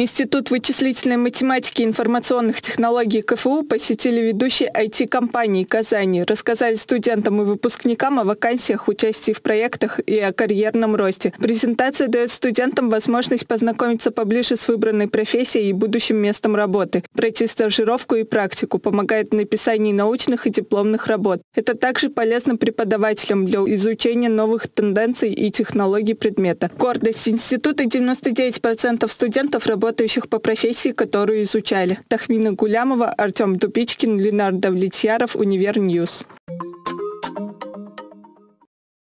Институт вычислительной математики и информационных технологий КФУ посетили ведущие IT-компании Казани, рассказали студентам и выпускникам о вакансиях, участии в проектах и о карьерном росте. Презентация дает студентам возможность познакомиться поближе с выбранной профессией и будущим местом работы, пройти стажировку и практику, помогает в написании научных и дипломных работ. Это также полезно преподавателям для изучения новых тенденций и технологий предмета. Гордость института 99% студентов работают работающих по профессии, которую изучали. Тахмина Гулямова, Артем Дубичкин, Ленардо Влетьяров, Универ News.